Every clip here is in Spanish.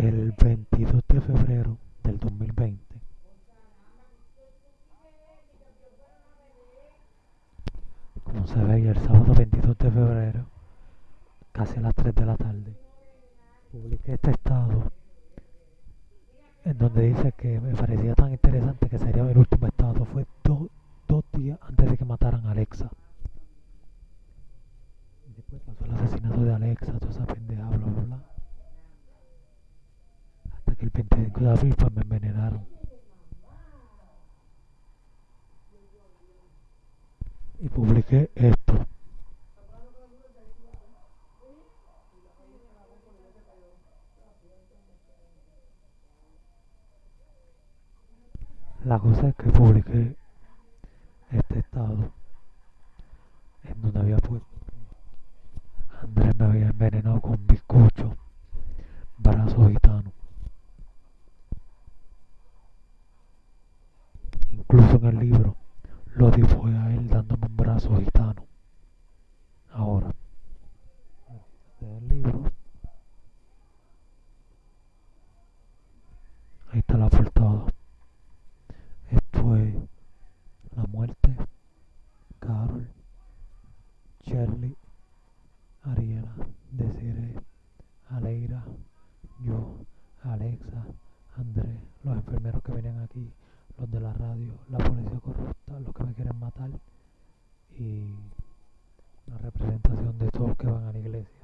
el 22 de febrero del 2020. Como se ve, el sábado 22 de febrero, casi a las 3 de la tarde, publiqué este estado en donde dice que me parecía tan interesante que sería el último estado. Fue dos días antes de que mataran a Alexa. Después pasó el asesinato de Alexa, toda esa pendeja, que el 25 de abril pues me envenenaron. Y publiqué esto. La cosa es que publiqué este estado en donde había puesto Andrés me había envenenado con bizcocho, brazo gitano. Incluso en el libro lo dibujé a él dándome un brazo gitano. Ahora, este es el libro. Ahí está la portada. Esto es la muerte, Carol, Shirley, Ariela, Desiree, Aleira, yo, Alexa, Andrés, los enfermeros que vienen aquí, los de la radio, la policía corrupta, los que me quieren matar y una representación de todos los que van a la iglesia.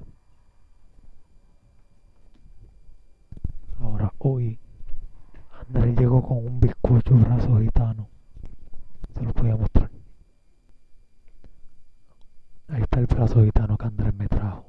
Ahora, hoy, Andrés llegó con un bizcocho brazo gitano. Se lo voy mostrar. Ahí está el brazo gitano que Andrés me trajo.